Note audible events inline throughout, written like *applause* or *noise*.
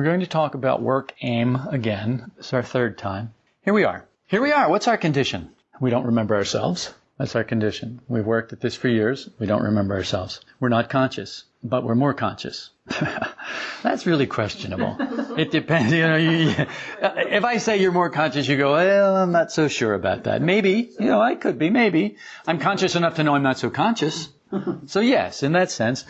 We're going to talk about work aim again. It's our third time. Here we are. Here we are. What's our condition? We don't remember ourselves. That's our condition. We've worked at this for years. We don't remember ourselves. We're not conscious, but we're more conscious. *laughs* That's really questionable. It depends. You know, you, if I say you're more conscious, you go, well, I'm not so sure about that. Maybe, you know, I could be, maybe. I'm conscious enough to know I'm not so conscious. So yes, in that sense,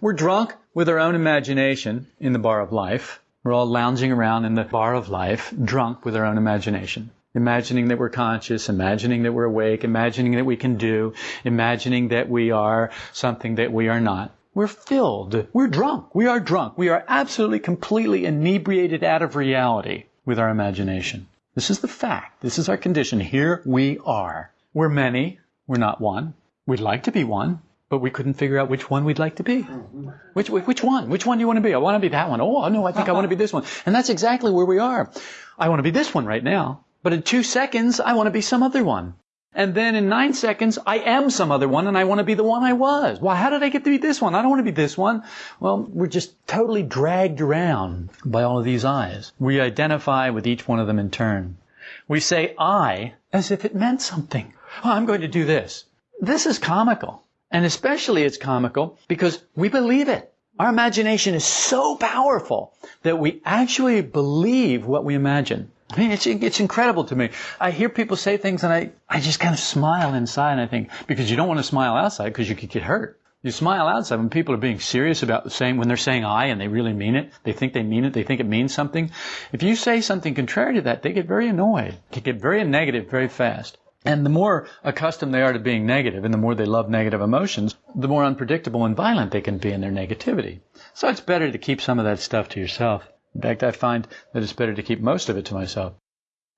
we're drunk with our own imagination in the bar of life. We're all lounging around in the bar of life, drunk with our own imagination imagining that we're conscious, imagining that we're awake, imagining that we can do, imagining that we are something that we are not. We're filled. We're drunk. We are drunk. We are absolutely, completely inebriated out of reality with our imagination. This is the fact. This is our condition. Here we are. We're many. We're not one. We'd like to be one, but we couldn't figure out which one we'd like to be. Which, which one? Which one do you want to be? I want to be that one. Oh, no, I think I want to be this one. And that's exactly where we are. I want to be this one right now. But in two seconds, I want to be some other one. And then in nine seconds, I am some other one and I want to be the one I was. Well, how did I get to be this one? I don't want to be this one. Well, we're just totally dragged around by all of these I's. We identify with each one of them in turn. We say I as if it meant something. Oh, I'm going to do this. This is comical. And especially it's comical because we believe it. Our imagination is so powerful that we actually believe what we imagine. I mean, it's, it's incredible to me. I hear people say things and I, I just kind of smile inside and I think, because you don't want to smile outside because you could get hurt. You smile outside when people are being serious about the same, when they're saying I and they really mean it, they think they mean it, they think it means something. If you say something contrary to that, they get very annoyed. They get very negative very fast. And the more accustomed they are to being negative and the more they love negative emotions, the more unpredictable and violent they can be in their negativity. So it's better to keep some of that stuff to yourself. In fact, I find that it's better to keep most of it to myself.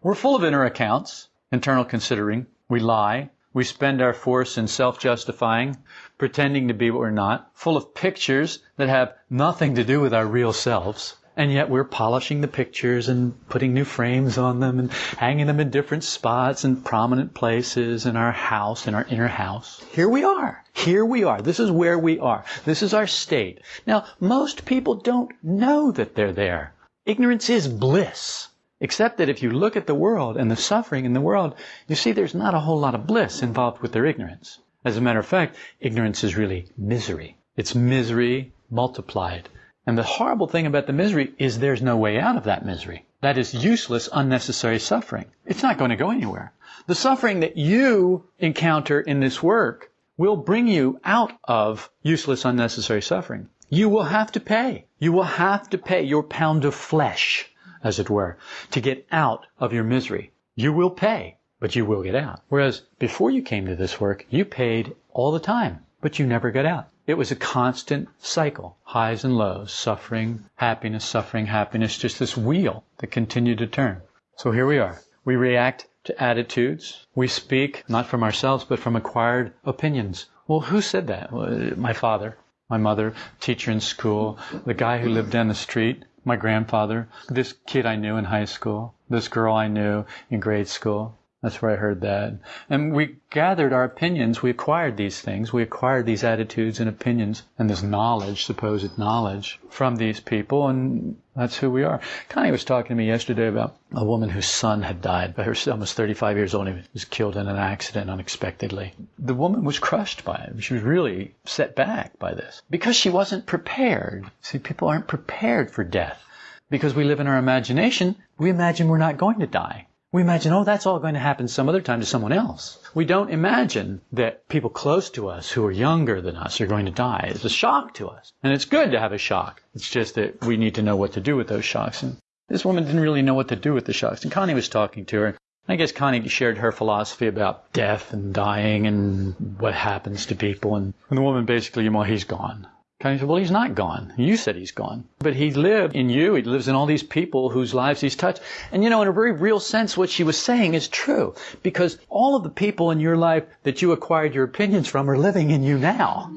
We're full of inner accounts, internal considering. We lie. We spend our force in self-justifying, pretending to be what we're not, full of pictures that have nothing to do with our real selves. And yet we're polishing the pictures and putting new frames on them and hanging them in different spots and prominent places in our house, in our inner house. Here we are. Here we are. This is where we are. This is our state. Now, most people don't know that they're there. Ignorance is bliss. Except that if you look at the world and the suffering in the world, you see there's not a whole lot of bliss involved with their ignorance. As a matter of fact, ignorance is really misery. It's misery multiplied. And the horrible thing about the misery is there's no way out of that misery. That is useless, unnecessary suffering. It's not going to go anywhere. The suffering that you encounter in this work will bring you out of useless, unnecessary suffering. You will have to pay. You will have to pay your pound of flesh as it were, to get out of your misery. You will pay, but you will get out. Whereas before you came to this work, you paid all the time, but you never got out. It was a constant cycle, highs and lows, suffering, happiness, suffering, happiness, just this wheel that continued to turn. So here we are. We react to attitudes. We speak not from ourselves, but from acquired opinions. Well, who said that? My father, my mother, teacher in school, the guy who lived down the street, my grandfather, this kid I knew in high school, this girl I knew in grade school. That's where I heard that. And we gathered our opinions. We acquired these things. We acquired these attitudes and opinions and this knowledge, supposed knowledge, from these people, and that's who we are. Connie was talking to me yesterday about a woman whose son had died, but her son was 35 years old. He was killed in an accident unexpectedly. The woman was crushed by it. She was really set back by this because she wasn't prepared. See, people aren't prepared for death. Because we live in our imagination, we imagine we're not going to die. We imagine, oh, that's all going to happen some other time to someone else. We don't imagine that people close to us who are younger than us are going to die. It's a shock to us. And it's good to have a shock. It's just that we need to know what to do with those shocks. And this woman didn't really know what to do with the shocks. And Connie was talking to her. I guess Connie shared her philosophy about death and dying and what happens to people. And, and the woman basically, well, he's gone. Connie said, well, he's not gone. You said he's gone. But he lived in you. He lives in all these people whose lives he's touched. And you know, in a very real sense, what she was saying is true. Because all of the people in your life that you acquired your opinions from are living in you now.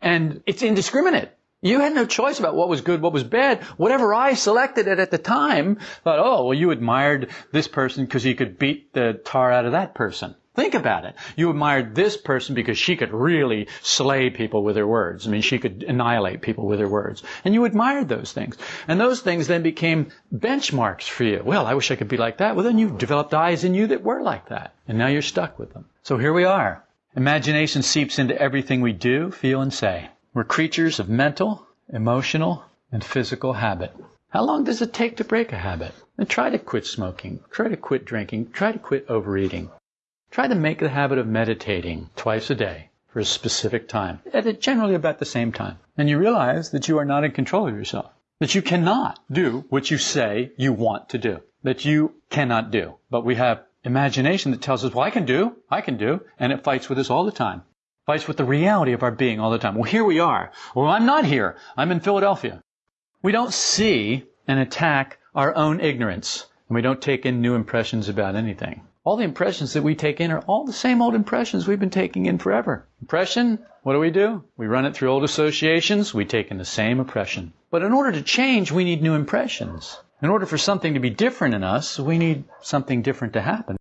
And it's indiscriminate. You had no choice about what was good, what was bad. Whatever I selected it at the time, thought, oh, well, you admired this person because he could beat the tar out of that person. Think about it. You admired this person because she could really slay people with her words. I mean, she could annihilate people with her words. And you admired those things. And those things then became benchmarks for you. Well, I wish I could be like that. Well, then you developed I's in you that were like that. And now you're stuck with them. So here we are. Imagination seeps into everything we do, feel, and say. We're creatures of mental, emotional, and physical habit. How long does it take to break a habit? And try to quit smoking. Try to quit drinking. Try to quit overeating. Try to make the habit of meditating twice a day for a specific time, at generally about the same time. And you realize that you are not in control of yourself. That you cannot do what you say you want to do. That you cannot do. But we have imagination that tells us, well, I can do, I can do, and it fights with us all the time. Fights with the reality of our being all the time. Well, here we are. Well, I'm not here. I'm in Philadelphia. We don't see and attack our own ignorance, and we don't take in new impressions about anything. All the impressions that we take in are all the same old impressions we've been taking in forever. Impression, what do we do? We run it through old associations, we take in the same impression. But in order to change, we need new impressions. In order for something to be different in us, we need something different to happen.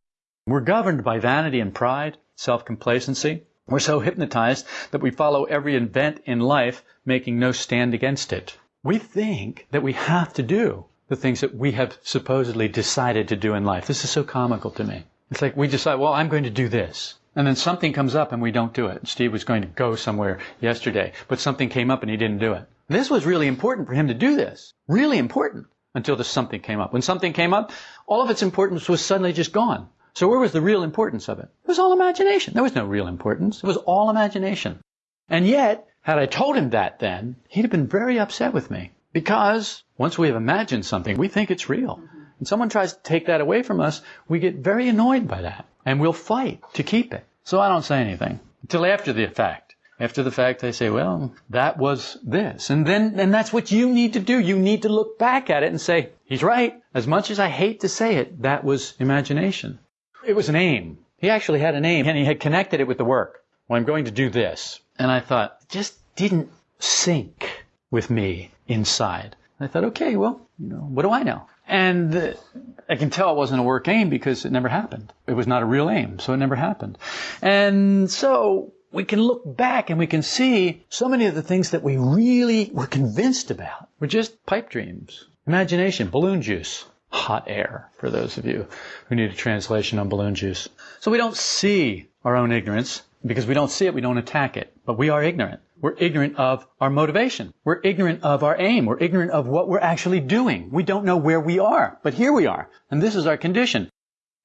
We're governed by vanity and pride, self-complacency. We're so hypnotized that we follow every event in life, making no stand against it. We think that we have to do the things that we have supposedly decided to do in life. This is so comical to me. It's like we decide, well, I'm going to do this. And then something comes up and we don't do it. Steve was going to go somewhere yesterday, but something came up and he didn't do it. This was really important for him to do this. Really important until the something came up. When something came up, all of its importance was suddenly just gone. So where was the real importance of it? It was all imagination. There was no real importance. It was all imagination. And yet, had I told him that then, he'd have been very upset with me. Because once we have imagined something, we think it's real. Mm-hmm. And someone tries to take that away from us, we get very annoyed by that. And we'll fight to keep it. So I don't say anything until after the fact. After the fact, I say, well, that was this. And then, and that's what you need to do. You need to look back at it and say, he's right. As much as I hate to say it, that was imagination. It was an aim. He actually had an aim and he had connected it with the work. Well, I'm going to do this. And I thought, it just didn't sync with me inside. I thought, okay, well, you know, what do I know? And I can tell it wasn't a work aim because it never happened. It was not a real aim, so it never happened. And so we can look back and we can see so many of the things that we really were convinced about were just pipe dreams, imagination, balloon juice, hot air, for those of you who need a translation on balloon juice. So we don't see our own ignorance. Because we don't see it, we don't attack it. But we are ignorant. We're ignorant of our motivation. We're ignorant of our aim. We're ignorant of what we're actually doing. We don't know where we are. But here we are. And this is our condition.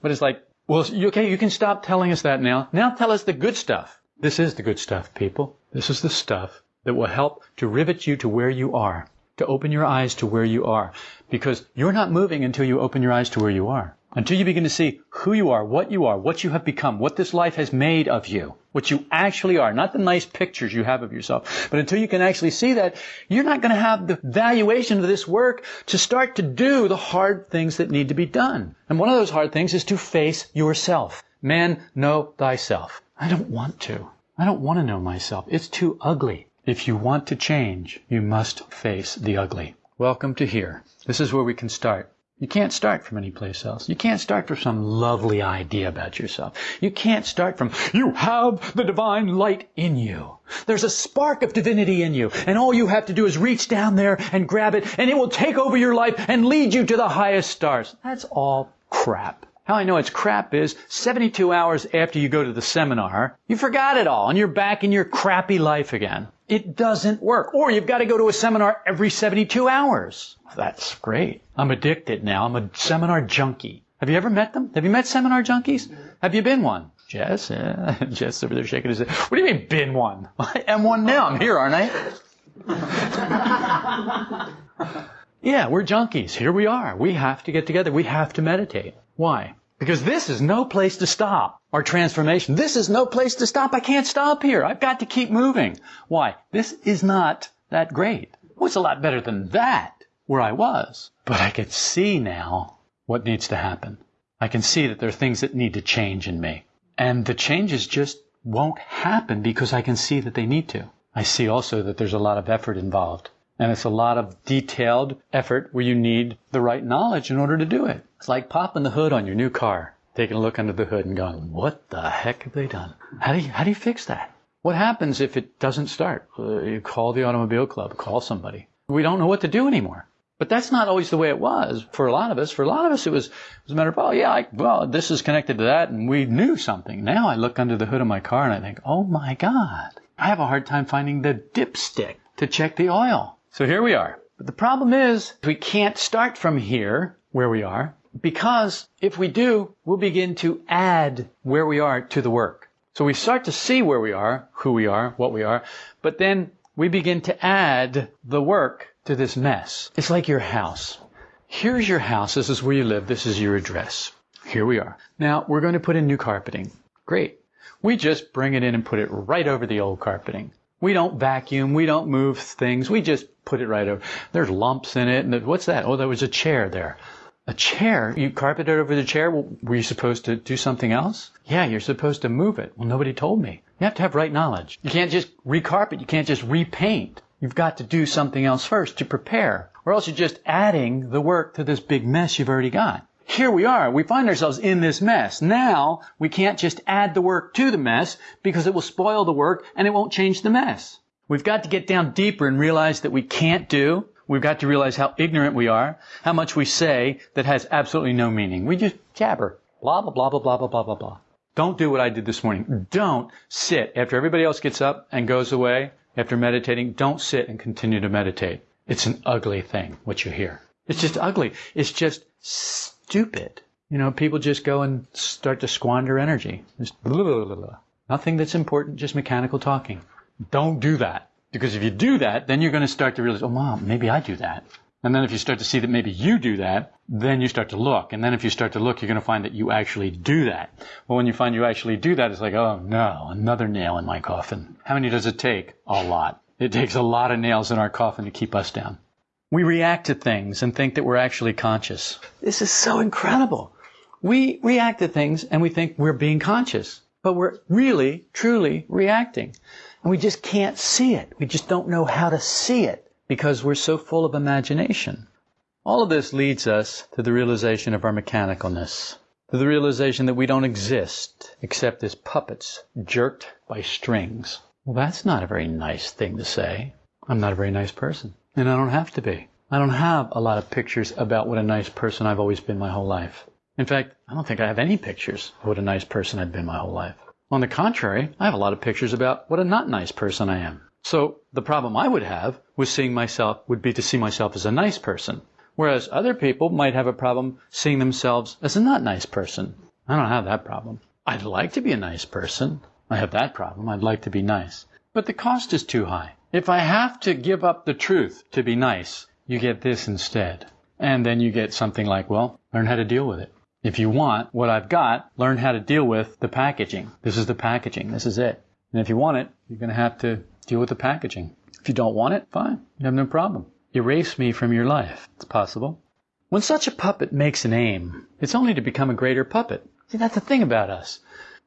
But it's like, well, okay, you can stop telling us that now. Now tell us the good stuff. This is the good stuff, people. This is the stuff that will help to rivet you to where you are, to open your eyes to where you are. Because you're not moving until you open your eyes to where you are. Until you begin to see who you are, what you are, what you have become, what this life has made of you, what you actually are, not the nice pictures you have of yourself, but until you can actually see that, you're not going to have the valuation of this work to start to do the hard things that need to be done. And one of those hard things is to face yourself. Man, know thyself. I don't want to. I don't want to know myself. It's too ugly. If you want to change, you must face the ugly. Welcome to here. This is where we can start. You can't start from any place else. You can't start from some lovely idea about yourself. You can't start from, you have the divine light in you. There's a spark of divinity in you, and all you have to do is reach down there and grab it, and it will take over your life and lead you to the highest stars. That's all crap. How I know it's crap is 72 hours after you go to the seminar, you forgot it all and you're back in your crappy life again. It doesn't work. Or you've got to go to a seminar every 72 hours. That's great. I'm addicted now. I'm a seminar junkie. Have you ever met them? Have you met seminar junkies? Have you been one? Jess? Yeah. *laughs* Jess over there shaking his head. What do you mean, been one? *laughs* I am one now. I'm here, aren't I? *laughs* yeah, we're junkies. Here we are. We have to get together. We have to meditate. Why? Because this is no place to stop. Our transformation. This is no place to stop. I can't stop here. I've got to keep moving. Why? This is not that great. Oh, it's a lot better than that where I was. But I can see now what needs to happen. I can see that there are things that need to change in me. And the changes just won't happen because I can see that they need to. I see also that there's a lot of effort involved. And it's a lot of detailed effort where you need the right knowledge in order to do it. It's like popping the hood on your new car. Taking a look under the hood and going, what the heck have they done? How do you, how do you fix that? What happens if it doesn't start? Uh, you call the automobile club, call somebody. We don't know what to do anymore. But that's not always the way it was for a lot of us. For a lot of us, it was, it was a matter of, oh yeah, I, well, this is connected to that, and we knew something. Now I look under the hood of my car and I think, oh my God, I have a hard time finding the dipstick to check the oil. So here we are. But the problem is, we can't start from here, where we are, because if we do, we'll begin to add where we are to the work. So we start to see where we are, who we are, what we are, but then we begin to add the work to this mess. It's like your house. Here's your house. This is where you live. This is your address. Here we are. Now we're going to put in new carpeting. Great. We just bring it in and put it right over the old carpeting. We don't vacuum. We don't move things. We just put it right over. There's lumps in it. And what's that? Oh, there was a chair there. A chair? You carpeted over the chair? Well, were you supposed to do something else? Yeah, you're supposed to move it. Well, nobody told me. You have to have right knowledge. You can't just recarpet. You can't just repaint. You've got to do something else first to prepare, or else you're just adding the work to this big mess you've already got. Here we are. We find ourselves in this mess. Now, we can't just add the work to the mess because it will spoil the work and it won't change the mess. We've got to get down deeper and realize that we can't do. We've got to realize how ignorant we are, how much we say that has absolutely no meaning. We just jabber. Blah, blah, blah, blah, blah, blah, blah, blah, blah. Don't do what I did this morning. Don't sit after everybody else gets up and goes away after meditating, don't sit and continue to meditate. It's an ugly thing, what you hear. It's just ugly. It's just stupid. You know, people just go and start to squander energy. Just blah, blah, blah, Nothing that's important, just mechanical talking. Don't do that. Because if you do that, then you're going to start to realize, oh, mom, maybe I do that. And then if you start to see that maybe you do that, then you start to look. And then if you start to look, you're going to find that you actually do that. Well, when you find you actually do that, it's like, oh no, another nail in my coffin. How many does it take? A lot. It takes a lot of nails in our coffin to keep us down. We react to things and think that we're actually conscious. This is so incredible. We react to things and we think we're being conscious, but we're really, truly reacting. And we just can't see it. We just don't know how to see it because we're so full of imagination. All of this leads us to the realization of our mechanicalness, to the realization that we don't exist except as puppets jerked by strings. Well, that's not a very nice thing to say. I'm not a very nice person, and I don't have to be. I don't have a lot of pictures about what a nice person I've always been my whole life. In fact, I don't think I have any pictures of what a nice person I've been my whole life. On the contrary, I have a lot of pictures about what a not nice person I am. So the problem I would have with seeing myself would be to see myself as a nice person. Whereas other people might have a problem seeing themselves as a not nice person. I don't have that problem. I'd like to be a nice person. I have that problem. I'd like to be nice. But the cost is too high. If I have to give up the truth to be nice, you get this instead. And then you get something like, well, learn how to deal with it. If you want what I've got, learn how to deal with the packaging. This is the packaging. This is it. And if you want it, you're going to have to Deal with the packaging. If you don't want it, fine. You have no problem. Erase me from your life. It's possible. When such a puppet makes an aim, it's only to become a greater puppet. See, that's the thing about us.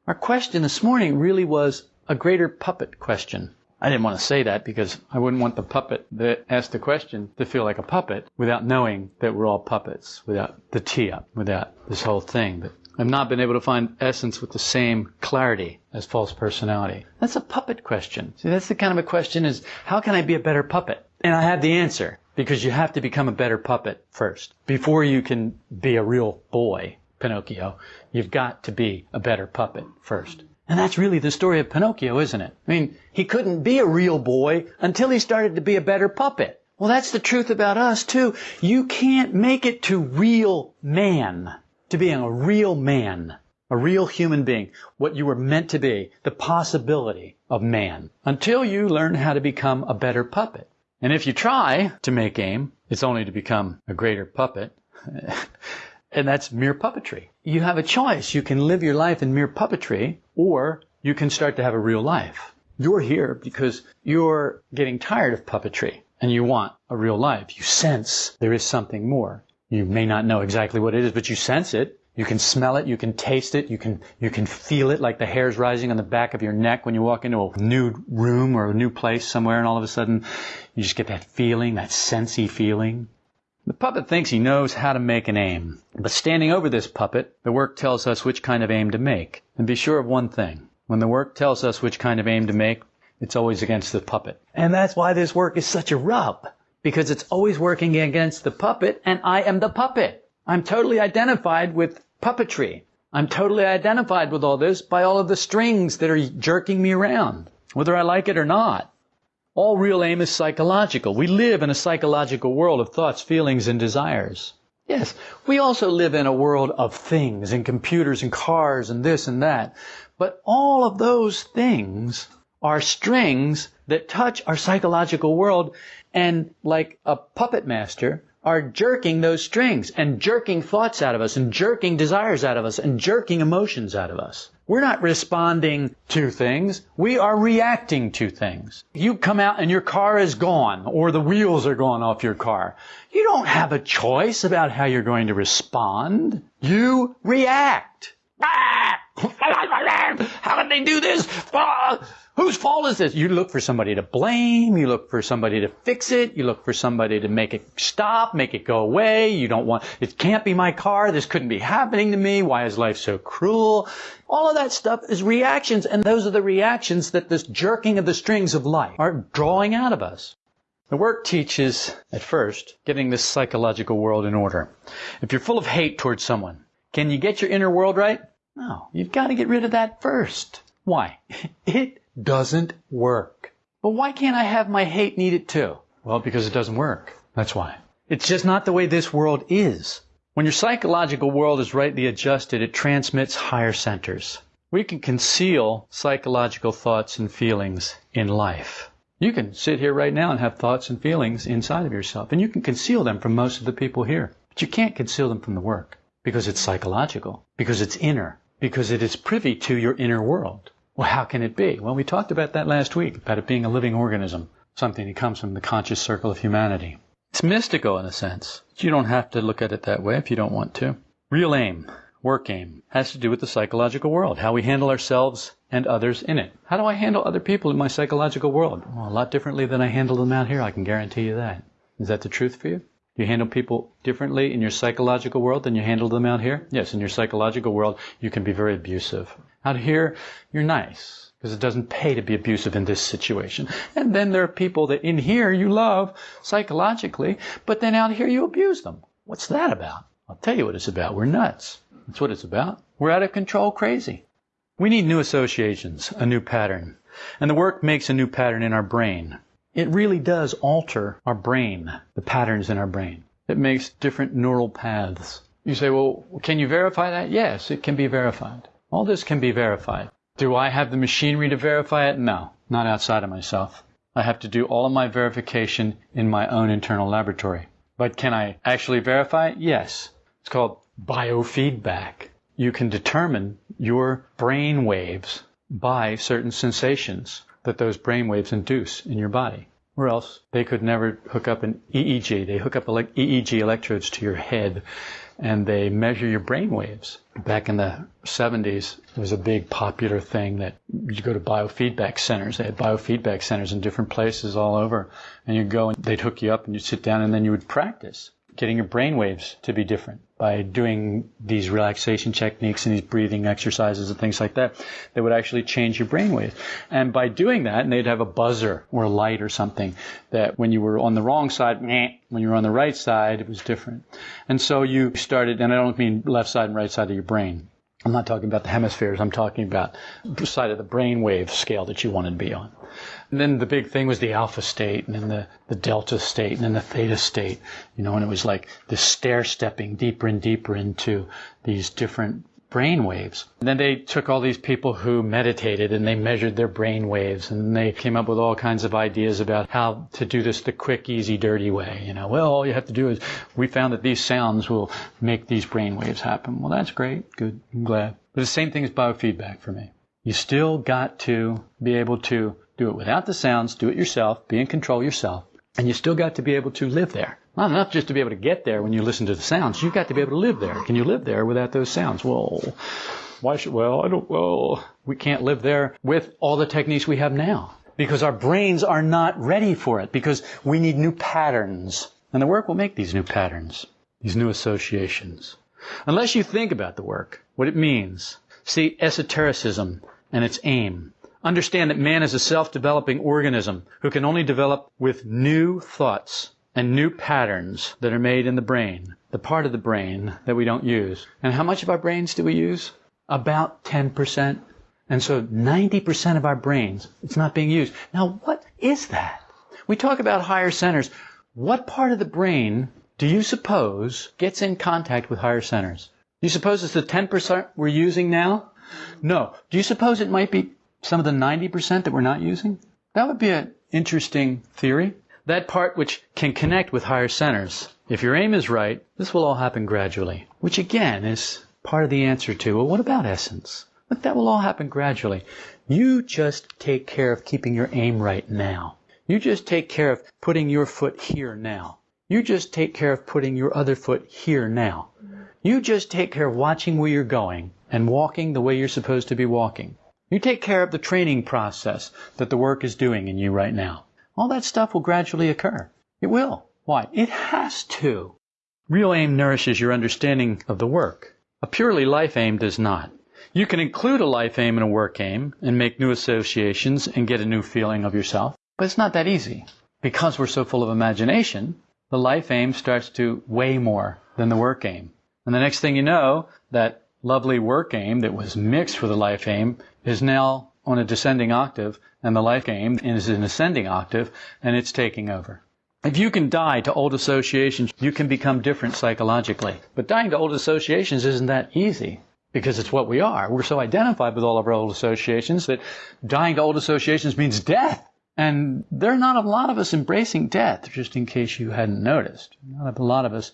Our question this morning really was a greater puppet question. I didn't want to say that because I wouldn't want the puppet that asked the question to feel like a puppet without knowing that we're all puppets, without the tee up, without this whole thing. But I've not been able to find essence with the same clarity as false personality. That's a puppet question. See, that's the kind of a question is, how can I be a better puppet? And I have the answer, because you have to become a better puppet first. Before you can be a real boy, Pinocchio, you've got to be a better puppet first. And that's really the story of Pinocchio, isn't it? I mean, he couldn't be a real boy until he started to be a better puppet. Well, that's the truth about us too. You can't make it to real man to being a real man, a real human being, what you were meant to be, the possibility of man, until you learn how to become a better puppet. And if you try to make aim, it's only to become a greater puppet. *laughs* and that's mere puppetry. You have a choice. You can live your life in mere puppetry, or you can start to have a real life. You're here because you're getting tired of puppetry and you want a real life. You sense there is something more. You may not know exactly what it is, but you sense it. You can smell it. You can taste it. You can, you can feel it like the hairs rising on the back of your neck when you walk into a new room or a new place somewhere and all of a sudden you just get that feeling, that sensey feeling. The puppet thinks he knows how to make an aim. But standing over this puppet, the work tells us which kind of aim to make. And be sure of one thing. When the work tells us which kind of aim to make, it's always against the puppet. And that's why this work is such a rub. Because it's always working against the puppet, and I am the puppet. I'm totally identified with puppetry. I'm totally identified with all this by all of the strings that are jerking me around, whether I like it or not. All real aim is psychological. We live in a psychological world of thoughts, feelings, and desires. Yes, we also live in a world of things and computers and cars and this and that. But all of those things are strings that touch our psychological world and like a puppet master are jerking those strings and jerking thoughts out of us and jerking desires out of us and jerking emotions out of us. We're not responding to things. We are reacting to things. You come out and your car is gone or the wheels are gone off your car. You don't have a choice about how you're going to respond. You react. Do this? Ah! Whose fault is this? You look for somebody to blame. You look for somebody to fix it. You look for somebody to make it stop, make it go away. You don't want, it can't be my car. This couldn't be happening to me. Why is life so cruel? All of that stuff is reactions, and those are the reactions that this jerking of the strings of life are drawing out of us. The work teaches, at first, getting this psychological world in order. If you're full of hate towards someone, can you get your inner world right? No. You've got to get rid of that first. Why? *laughs* It doesn't work. But why can't I have my hate need it too? Well, because it doesn't work. That's why. It's just not the way this world is. When your psychological world is rightly adjusted, it transmits higher centers. We can conceal psychological thoughts and feelings in life. You can sit here right now and have thoughts and feelings inside of yourself, and you can conceal them from most of the people here. But you can't conceal them from the work because it's psychological, because it's inner, because it is privy to your inner world. Well, how can it be? Well, we talked about that last week, about it being a living organism, something that comes from the conscious circle of humanity. It's mystical in a sense. You don't have to look at it that way if you don't want to. Real aim, work aim, has to do with the psychological world, how we handle ourselves and others in it. How do I handle other people in my psychological world? Well, a lot differently than I handle them out here, I can guarantee you that. Is that the truth for you? You handle people differently in your psychological world than you handle them out here? Yes, in your psychological world, you can be very abusive. Out here, you're nice because it doesn't pay to be abusive in this situation. And then there are people that in here you love psychologically, but then out here you abuse them. What's that about? I'll tell you what it's about. We're nuts. That's what it's about. We're out of control crazy. We need new associations, a new pattern. And the work makes a new pattern in our brain. It really does alter our brain, the patterns in our brain. It makes different neural paths. You say, well, can you verify that? Yes, it can be verified. All this can be verified. Do I have the machinery to verify it? No, not outside of myself. I have to do all of my verification in my own internal laboratory. But can I actually verify it? Yes. It's called biofeedback. You can determine your brain waves by certain sensations that those brain waves induce in your body. Or else they could never hook up an EEG. They hook up EEG electrodes to your head and they measure your brain waves. Back in the 70s, it was a big popular thing that you go to biofeedback centers. They had biofeedback centers in different places all over. And you'd go and they'd hook you up and you'd sit down and then you would practice getting your brain waves to be different by doing these relaxation techniques and these breathing exercises and things like that that would actually change your brain waves. And by doing that, and they'd have a buzzer or a light or something that when you were on the wrong side, when you were on the right side, it was different. And so you started, and I don't mean left side and right side of your brain. I'm not talking about the hemispheres. I'm talking about the side of the brain wave scale that you wanted to be on. And then the big thing was the alpha state, and then the, the delta state, and then the theta state, you know, and it was like this stair stepping deeper and deeper into these different brain waves. And then they took all these people who meditated and they measured their brain waves and they came up with all kinds of ideas about how to do this the quick, easy, dirty way. You know, well, all you have to do is we found that these sounds will make these brain waves happen. Well, that's great. Good. I'm glad. But the same thing is biofeedback for me. You still got to be able to do it without the sounds, do it yourself, be in control yourself, and you still got to be able to live there. Not enough just to be able to get there when you listen to the sounds. You've got to be able to live there. Can you live there without those sounds? Well, why should, well, I don't, well, we can't live there with all the techniques we have now. Because our brains are not ready for it. Because we need new patterns And the work will make these new patterns, these new associations. Unless you think about the work, what it means, see esotericism and its aim. Understand that man is a self-developing organism who can only develop with new thoughts and new patterns that are made in the brain, the part of the brain that we don't use. And how much of our brains do we use? About 10%. And so 90% of our brains, it's not being used. Now, what is that? We talk about higher centers. What part of the brain do you suppose gets in contact with higher centers? Do you suppose it's the 10% we're using now? No. Do you suppose it might be some of the 90% that we're not using? That would be an interesting theory. That part which can connect with higher centers. If your aim is right, this will all happen gradually. Which again is part of the answer to, well, what about essence? But that will all happen gradually. You just take care of keeping your aim right now. You just take care of putting your foot here now. You just take care of putting your other foot here now. You just take care of watching where you're going and walking the way you're supposed to be walking. You take care of the training process that the work is doing in you right now. All that stuff will gradually occur. It will. Why? It has to. Real aim nourishes your understanding of the work. A purely life aim does not. You can include a life aim and a work aim and make new associations and get a new feeling of yourself, but it's not that easy. Because we're so full of imagination, the life aim starts to weigh more than the work aim. And the next thing you know, that lovely work aim that was mixed with the life aim is now on a descending octave, and the life aim is an ascending octave, and it's taking over. If you can die to old associations, you can become different psychologically. But dying to old associations isn't that easy because it's what we are. We're so identified with all of our old associations that dying to old associations means death. And there are not a lot of us embracing death, just in case you hadn't noticed. Not a lot of us,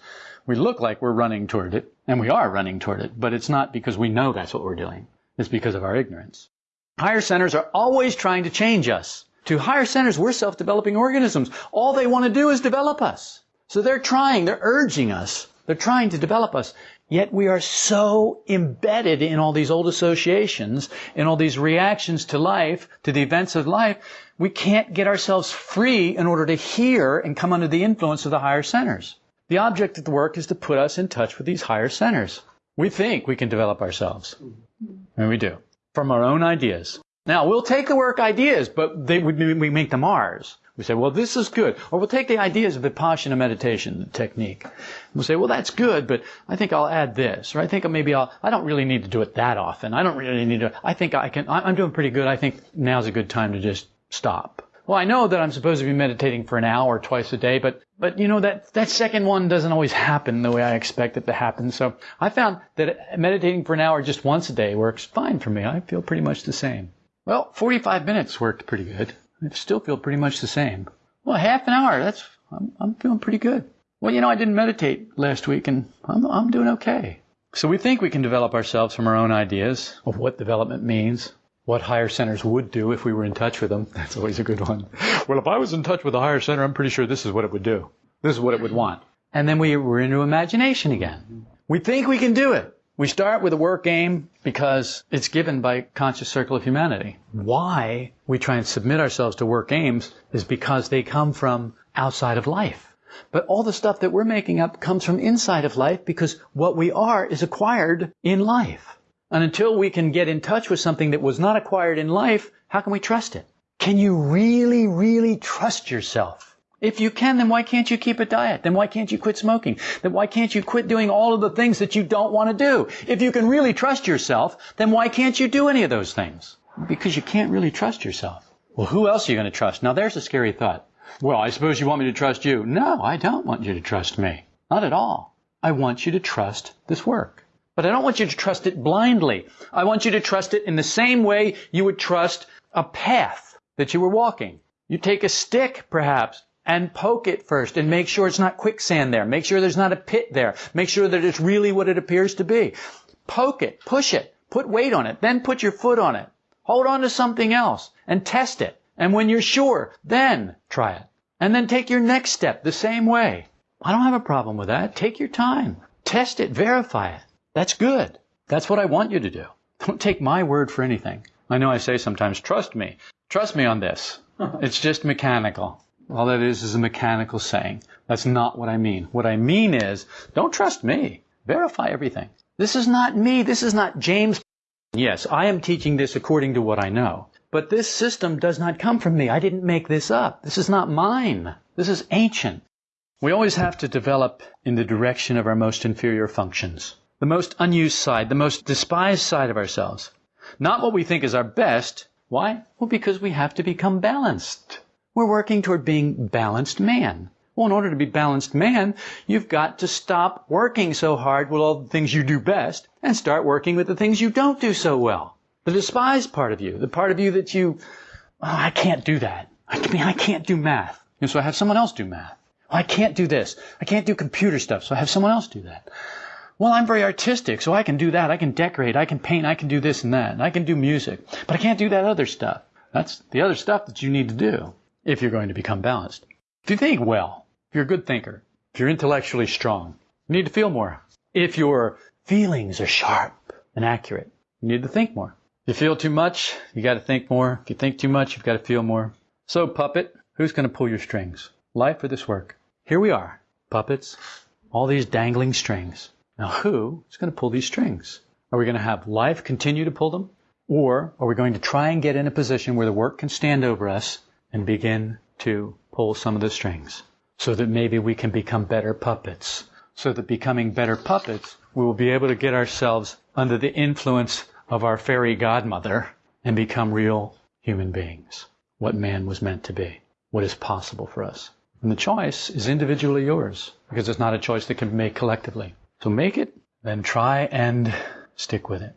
we look like we're running toward it, and we are running toward it, but it's not because we know that's what we're doing. It's because of our ignorance. Higher centers are always trying to change us. To higher centers, we're self-developing organisms. All they want to do is develop us. So they're trying, they're urging us. They're trying to develop us. Yet we are so embedded in all these old associations, in all these reactions to life, to the events of life, we can't get ourselves free in order to hear and come under the influence of the higher centers. The object of the work is to put us in touch with these higher centers. We think we can develop ourselves. Mm-hmm. And we do. From our own ideas. Now, we'll take the work ideas, but they, we make them ours. We say, well, this is good. Or we'll take the ideas of Vipassana meditation technique. We'll say, well, that's good, but I think I'll add this. Or I think maybe I'll, I don't really need to do it that often. I don't really need to, I think I can, I'm doing pretty good. I think now's a good time to just stop. Well, I know that I'm supposed to be meditating for an hour twice a day, but, but you know, that, that second one doesn't always happen the way I expect it to happen. So I found that meditating for an hour just once a day works fine for me. I feel pretty much the same. Well, 45 minutes worked pretty good. I still feel pretty much the same. Well, half an hour, that's, I'm, I'm feeling pretty good. Well, you know, I didn't meditate last week and I'm, I'm doing okay. So we think we can develop ourselves from our own ideas of what development means, what higher centers would do if we were in touch with them. *laughs* That's always a good one. Well, if I was in touch with a higher center, I'm pretty sure this is what it would do. This is what it would want. And then we, we're into imagination again. We think we can do it. We start with a work aim because it's given by conscious circle of humanity. Why we try and submit ourselves to work aims is because they come from outside of life. But all the stuff that we're making up comes from inside of life because what we are is acquired in life. And until we can get in touch with something that was not acquired in life, how can we trust it? Can you really, really trust yourself? If you can, then why can't you keep a diet? Then why can't you quit smoking? Then why can't you quit doing all of the things that you don't want to do? If you can really trust yourself, then why can't you do any of those things? Because you can't really trust yourself. Well, who else are you going to trust? Now there's a scary thought. Well, I suppose you want me to trust you. No, I don't want you to trust me. Not at all. I want you to trust this work. But I don't want you to trust it blindly. I want you to trust it in the same way you would trust a path that you were walking. You take a stick, perhaps, and poke it first and make sure it's not quicksand there. Make sure there's not a pit there. Make sure that it's really what it appears to be. Poke it, push it, put weight on it, then put your foot on it. Hold on to something else and test it. And when you're sure, then try it. And then take your next step the same way. I don't have a problem with that. Take your time. Test it, verify it. That's good. That's what I want you to do. Don't take my word for anything. I know I say sometimes, trust me. Trust me on this. *laughs* It's just mechanical. All that is is a mechanical saying. That's not what I mean. What I mean is, don't trust me. Verify everything. This is not me. This is not James. Yes, I am teaching this according to what I know. But this system does not come from me. I didn't make this up. This is not mine. This is ancient. We always have to develop in the direction of our most inferior functions, the most unused side, the most despised side of ourselves. Not what we think is our best. Why? Well, because we have to become balanced. We're working toward being balanced man. Well, in order to be balanced man, you've got to stop working so hard with all the things you do best and start working with the things you don't do so well. The despised part of you, the part of you that you, oh, I can't do that. I mean, I can't do math. And so I have someone else do math. Oh, I can't do this. I can't do computer stuff, so I have someone else do that. Well, I'm very artistic, so I can do that. I can decorate, I can paint, I can do this and that, and I can do music. But I can't do that other stuff. That's the other stuff that you need to do if you're going to become balanced. If you think well, if you're a good thinker, if you're intellectually strong, you need to feel more. If your feelings are sharp and accurate, you need to think more. If you feel too much, you got to think more. If you think too much, you've got to feel more. So, puppet, who's going to pull your strings? Life or this work? Here we are, puppets, all these dangling strings. Now, who is going to pull these strings? Are we going to have life continue to pull them? Or are we going to try and get in a position where the work can stand over us and begin to pull some of the strings so that maybe we can become better puppets? So that becoming better puppets, we will be able to get ourselves under the influence of our fairy godmother and become real human beings. What man was meant to be. What is possible for us. And the choice is individually yours because it's not a choice that can be made collectively. So make it, then try and stick with it.